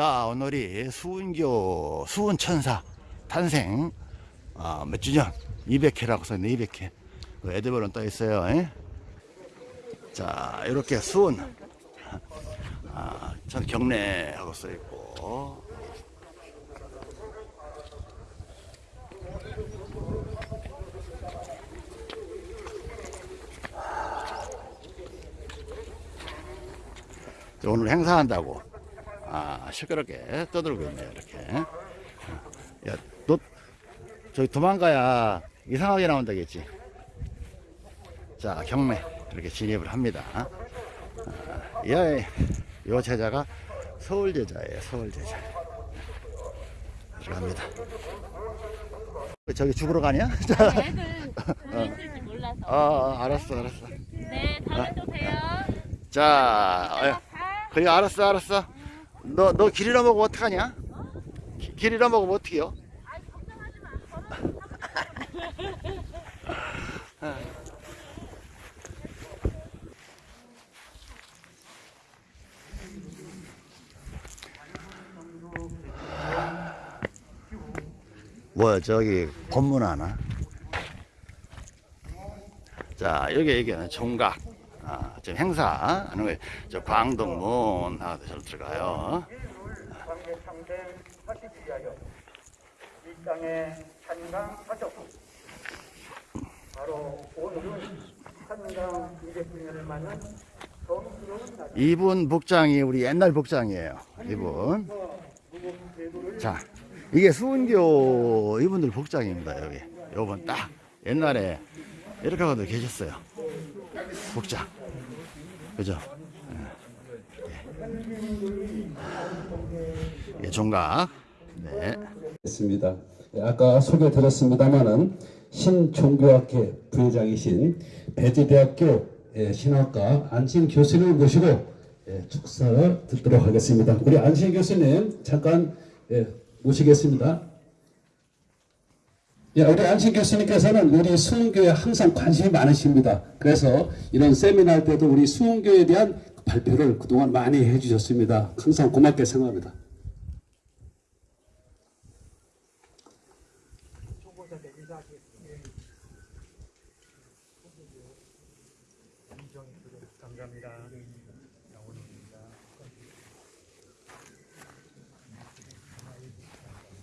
자 오늘이 수은교 수은천사 탄생. 아, 몇 주년? 200회라고 써있네 200회. 그 애드별은 떠 있어요 에? 자 이렇게 수은. 아, 전 경례하고 써있고. 오늘 행사한다고. 아 시끄럽게 떠들고 있네요 이렇게. 야 너 저기 도망가야 이상하게 나온다겠지? 자 경매. 이렇게 진입을 합니다. 아, 요 제자가 서울 제자예요 서울 제자. 들어갑니다. 저기 죽으러 가냐? 애들 몰라서. 어, 어 알았어 알았어. 네, 다음에 또 봬요. 자 어, 그래 알았어 알았어 너 너 길 잃어먹으면 어떡하냐? 기- 길 잃어먹으면 어떡해요? 뭐야 저기 법문 하나? 자 여기 여기는 종각 아, 지금 행사 하는 거예요. 저 광동문 하고 저 들어가요. 광대상생 하시기 위하여 이 땅에 한강하셨고 바로 오늘은 한강 200주년을 맞는 성스러운 날 이분 복장이 우리 옛날 복장이에요. 이분. 자 이게 수은교 이분들 복장입니다 여기. 요번 딱 옛날에 이렇게 하고도 계셨어요. 복장 그죠 예. 예, 종각 네. 있습니다. 예, 아까 소개 드렸습니다마는 신종교학회 부회장이신 배지대학교 예, 신학과 안신 교수님을 모시고 예, 축사를 듣도록 하겠습니다. 우리 안신 교수님 잠깐 예, 모시겠습니다. 예, 우리 안신 교수님께서는 우리 수흥교에 항상 관심이 많으십니다. 그래서 이런 세미나 할 때도 우리 수흥교에 대한 발표를 그동안 많이 해주셨습니다. 항상 고맙게 생각합니다.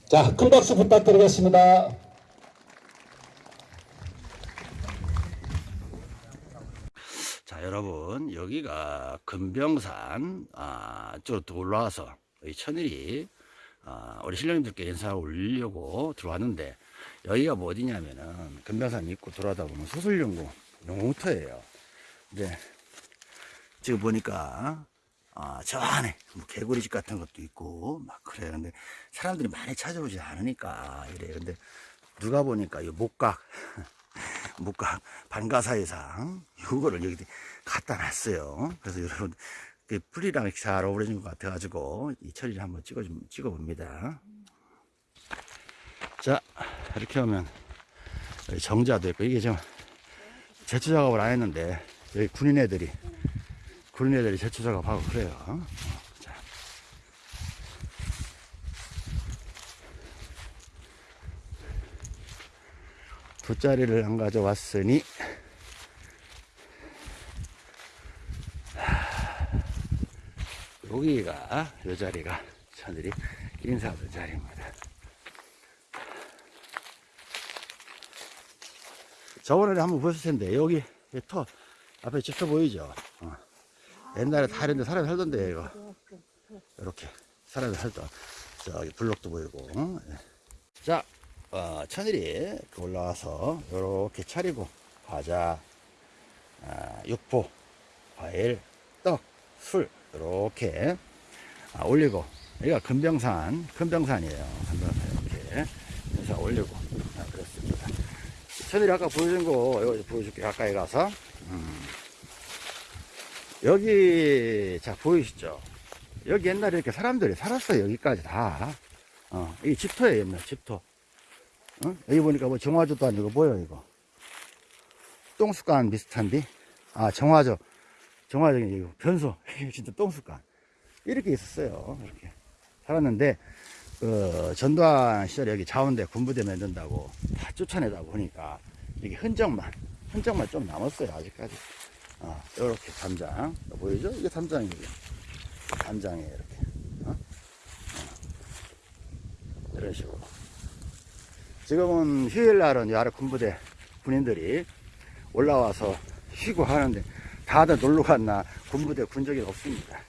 자, 큰 박수 부탁드리겠습니다. 자 여러분 여기가 금병산 아, 쪽으로 올라와서 이 천일이 아, 우리 신령님들께 인사를 올리려고 들어왔는데 여기가 뭐 어디냐면은 금병산 입구 들어가다 보면 수술연구 용터예요. 근데 지금 보니까 아, 저 안에 뭐 개구리집 같은 것도 있고 막 그래요. 근데 사람들이 많이 찾아오지 않으니까 이래요. 근데 누가 보니까 이 목각 목각 반가사의상 이거를 여기 갖다 놨어요. 그래서 여러분 그 이렇게 잘 어우러진 것 같아가지고 이 처리를 한번 찍어 좀 찍어 봅니다. 자 이렇게 하면 정자도 있고 이게 좀 제초 작업을 안 했는데 여기 군인 애들이 군인 애들이 제초 작업하고 그래요. 돗자리를 안 가져왔으니 여기가 요 자리가 저들이 인사하던 자리입니다. 저번에 한번 보셨을 텐데 여기 이터 앞에 집터 보이죠? 어. 옛날에 다 이런 데 사람이 살던데 이거 이렇게 사람이 살던 저기 블록도 보이고 어? 예. 자 어, 천일이 올라와서 이렇게 차리고 과자, 아, 육포, 과일, 떡, 술 이렇게 아, 올리고 여기가 금병산, 금병산이에요. 금병산 이렇게 해서 올리고 아, 그렇습니다. 천일이 아까 보여준 거 여기 보여줄게 가까이 가서 음. 여기 자 보이시죠? 여기 옛날에 이렇게 사람들이 살았어요. 여기까지 다. 어, 이 집터예요, 옛날 집터. 어? 여기 보니까 뭐 정화조도 아니고 뭐야 이거? 똥수간 비슷한데? 아 정화조. 정화적인 이거 변소. 진짜 똥수간. 이렇게 있었어요 이렇게. 살았는데 그 전두환 시절에 여기 자원대 군부대 만든다고 다 쫓아내다 보니까 이게 흔적만 흔적만 좀 남았어요 아직까지. 어, 이렇게 담장. 보이죠? 이게 담장이에요 담장이에요 이렇게 어? 어. 이런 식으로 지금은 휴일날은 이 아래 군부대 군인들이 올라와서 쉬고 하는데 다들 놀러 갔나 군부대 군 적이 없습니다.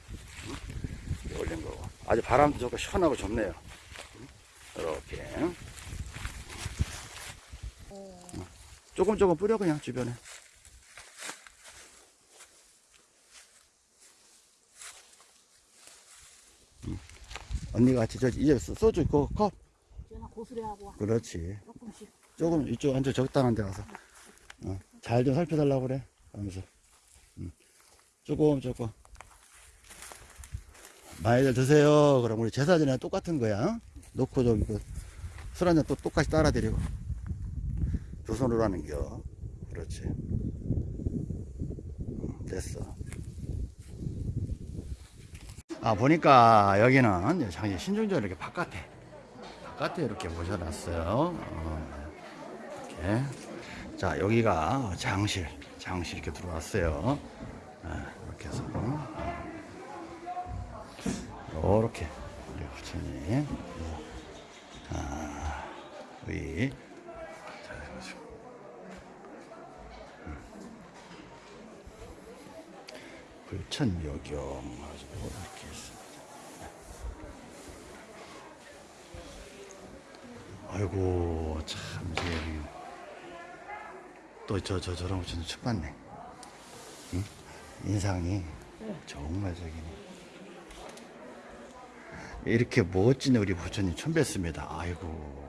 응? 올린 거고. 아주 바람도 좋고 시원하고 좋네요. 이렇게. 조금 조금 뿌려 그냥 주변에. 음. 언니가 같이 저 이제 소- 소주 있고 컵 와. 그렇지. 조금씩. 조금 이쪽 앉아 적당한 데 가서. 어, 잘 좀 살펴달라고 그래. 하면서. 음. 조금 조금. 많이들 드세요. 그럼 우리 제사 전에 똑같은 거야. 어? 놓고 저기 그술 한잔 또 똑같이 따라 드리고. 두 손으로 하는겨. 그렇지. 음, 됐어. 아 보니까 여기는 장시 신중전 이렇게 바깥에 바깥에 이렇게 모셔놨어요. 어, 이렇게. 자 여기가 장실 장실 이렇게 들어왔어요. 아, 이렇게 해서. 이렇게 우리 부처님. 아, 해가지고. 음. 불천묘경 가지고 이렇게 있습니다 아이고 참 이제 또저 저 저런 부처님 첫 봤네. 응? 인상이 정말 저기네. 이렇게 멋진 우리 부처님 처음 뵀습니다. 아이고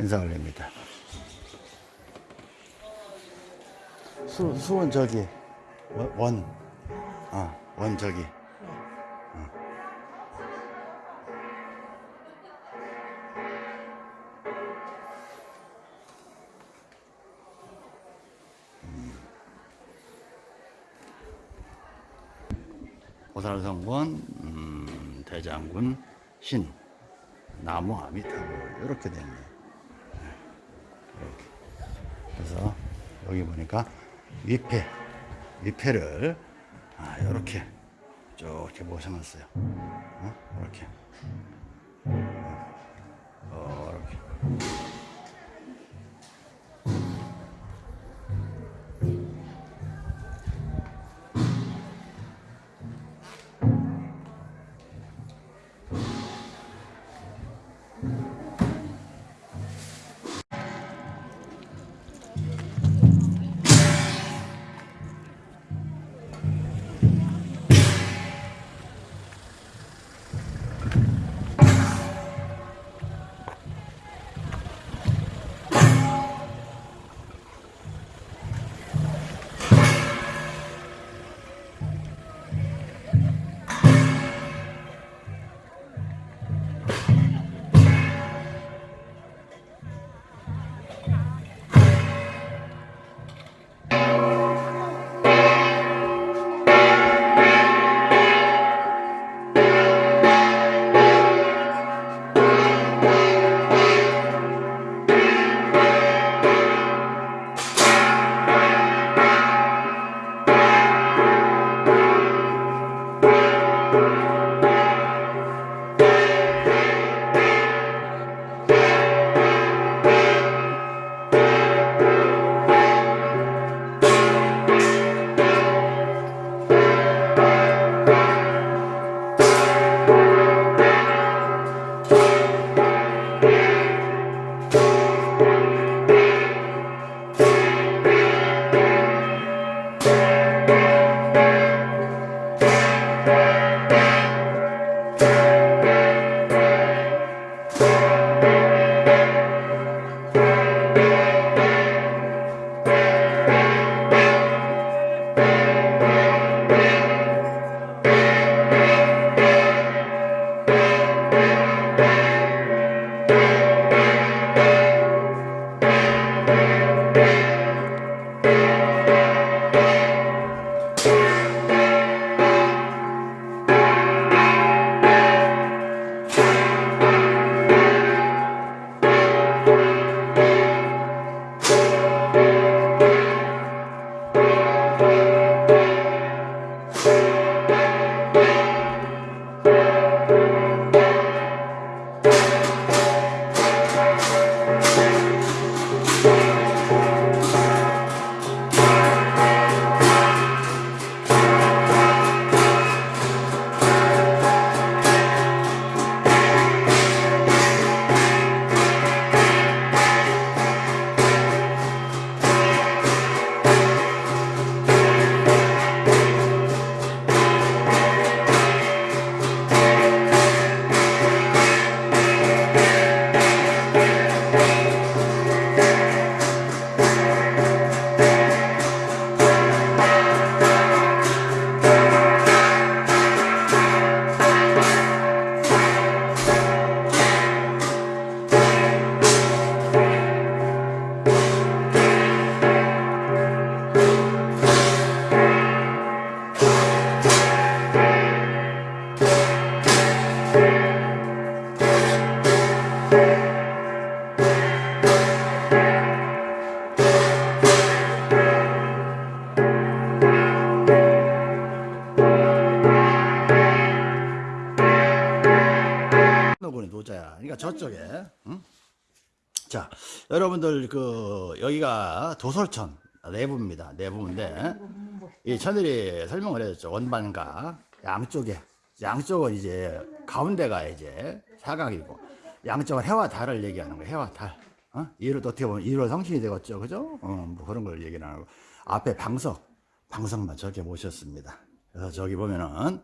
인사 올립니다. 수, 수원 저기 원, 원. 어, 원 저기. 고살성권 음, 대장군 신 나무 아미타불 이렇게 됐네 이렇게 그래서 여기 보니까 위패 위패를 아, 이렇게 쭉 이렇게 모셔놨어요 어? 이렇게 도솔천 내부입니다. 내부인데 이 천일이 설명을 해줬죠. 원반과 양쪽에 양쪽은 이제 가운데가 이제 사각이고 양쪽은 해와 달을 얘기하는 거예요. 해와 달. 어? 이로 어떻게 보면 이로 성신이 되겠죠, 그죠? 어, 뭐 그런 걸 얘기를 하고 앞에 방석, 방석만 저렇게 모셨습니다. 그래서 저기 보면은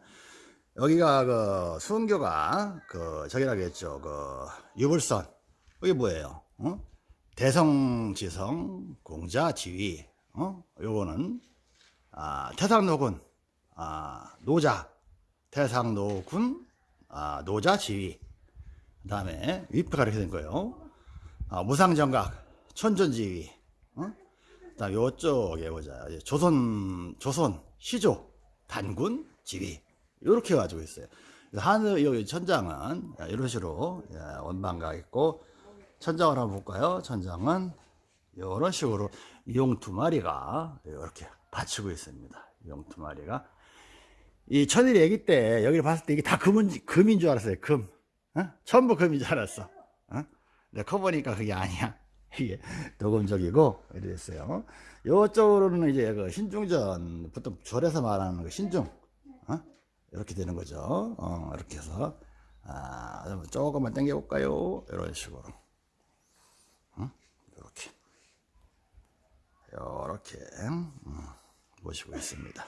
여기가 그 수은교가 그 저기라고 했죠. 그 유불선. 이게 뭐예요? 어? 대성지성 공자지위. 어? 요거는 아, 태상노군 아, 노자 태상노군 아, 노자지위. 그 다음에 위패가 이렇게 된 거예요. 아, 무상정각 천존지위. 어? 그다음 요쪽에 보자. 조선 조선 시조 단군 지위. 이렇게 가지고 있어요. 하늘 여기 천장은 이런 식으로 예, 원방가 있고 천장을 한번 볼까요? 천장은 이런 식으로 용 두 마리가 이렇게 받치고 있습니다. 용 두 마리가 이 천일이 아기 때 여기를 봤을 때 이게 다 금은 금인 줄 알았어요. 금, 어? 전부 금인 줄 알았어. 어? 근데 커 보니까 그게 아니야. 이게 도금적이고 이랬어요. 이쪽으로는 이제 그 신중전 보통 절에서 말하는 그 신중. 어? 이렇게 되는 거죠. 어, 이렇게 해서 아, 조금만 당겨 볼까요? 이런 식으로. 어? 이렇게. 이렇게 음, 모시고 있습니다.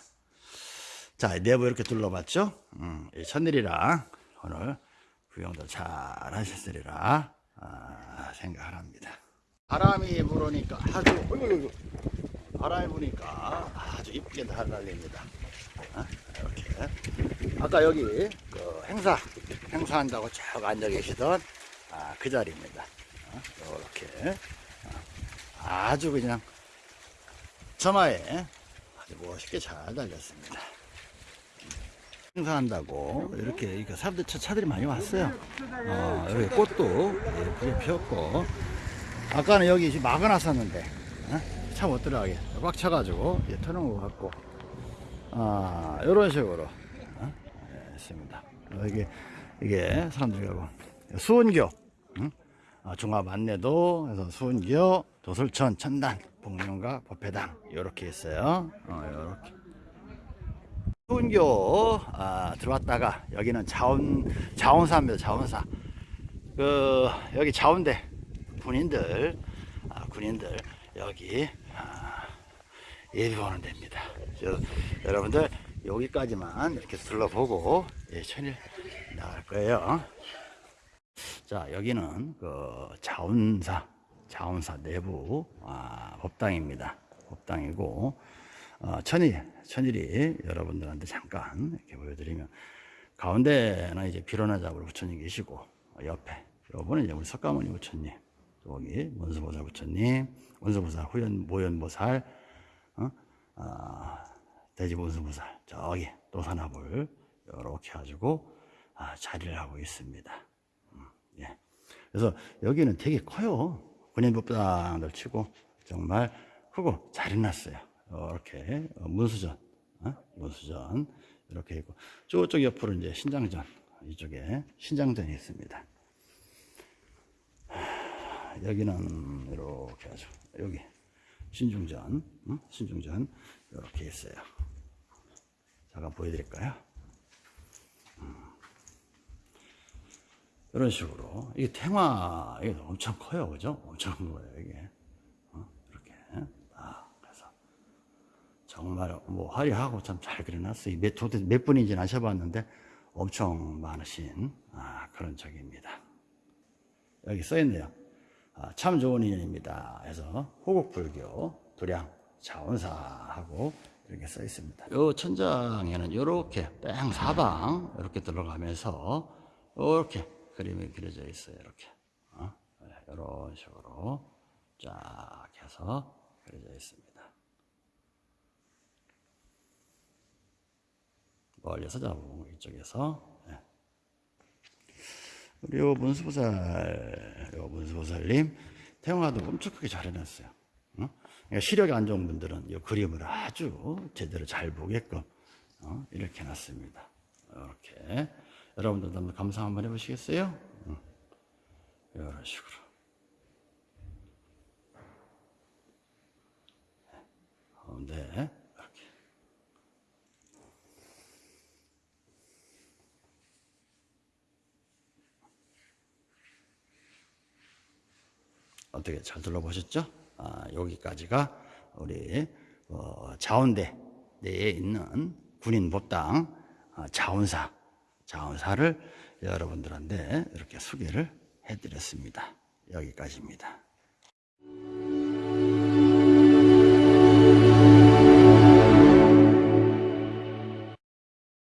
자, 내부 이렇게 둘러봤죠? 음, 이 천일이랑 오늘 구경도 잘 하셨으리라 아, 생각을 합니다. 바람이 불으니까 아주 바람이 부니까 아주 이쁘게 날달립니다. 어? 이렇게 아까 여기 그 행사 행사한다고 쭉 앉아 계시던 아, 그 자리입니다. 어? 이렇게 어, 아주 그냥 점화에 아주 멋있게 잘 달렸습니다. 행사한다고 이렇게 이렇게 사람들 차, 차들이 많이 왔어요. 어, 여기 꽃도 예쁘게 피었고 아까는 여기 막아놨었는데 어? 차못 들어가게 꽉 차가지고 예, 터놓은 것 같고 아 이런 식으로 어? 예, 있습니다. 어, 이게 이게 사람들이 가고 수은교 응? 아, 종합 안내도 해서 수은교 도솔천 천단 복령가 법회당 이렇게 있어요. 어, 이렇게. 수은교 아, 들어왔다가 여기는 자원 자원사입니다. 자원사. 그 여기 자원대 군인들 아, 군인들 여기 아, 예비하는 데입니다. 그래서 여러분들 여기까지만 이렇게 둘러보고 예, 천일 나갈 거예요. 자 여기는 그 자원사 자원사 내부 아, 법당입니다. 법당이고 어, 천일 천일이 여러분들한테 잠깐 이렇게 보여드리면 가운데는 이제 비로나잡으로 부처님 계시고 어, 옆에 요번에 이제 우리 석가모니 부처님 여기 문수보살 부처님 문수보살 후연 모연보살 어? 아, 돼지문수보살 저기 노산화불 이렇게 가지고 아, 자리를 하고 있습니다. 음, 예. 그래서 여기는 되게 커요. 군인법당들 치고 정말 크고 잘 해놨어요. 이렇게 어, 문수전, 어? 문수전 이렇게 있고 저쪽 옆으로 이제 신장전 이쪽에 신장전이 있습니다. 하, 여기는 이렇게 하죠. 여기 신중전, 응? 신중전 이렇게 있어요. 잠깐 보여드릴까요? 음. 이런 식으로 이게 탱화 이게 엄청 커요, 그죠? 엄청 큰 거예요, 이게 어? 이렇게 아 그래서 정말 뭐 화려하고 참 잘 그려놨어요. 몇, 도대체 몇 분인지는 아셔봤는데 엄청 많으신 아, 그런 적입니다. 여기 써있네요. 아, 참 좋은 인연입니다. 해서 호국불교 도량 자원사하고 이렇게 써 있습니다. 이 천장에는 이렇게 뺑 사방 이렇게 들어가면서 이렇게 그림이 그려져 있어요. 이렇게 어? 이런 식으로 쫙 해서 그려져 있습니다. 멀리서 잡고 이쪽에서 예. 우리 요 문수보살, 요 문수보살님 태영화도 엄청 크게 잘 해놨어요. 어? 그러니까 시력이 안 좋은 분들은 이 그림을 아주 제대로 잘 보게끔 어? 이렇게 해놨습니다. 이렇게 여러분들도 한번 감상 한번 해보시겠어요? 응. 식으로. 가운데 이렇게. 어떻게 잘 둘러보셨죠? 아, 여기까지가 우리 어, 자원대 내에 있는 군인 법당 아, 자원사 자원사를 여러분들한테 이렇게 소개를 해드렸습니다. 여기까지입니다.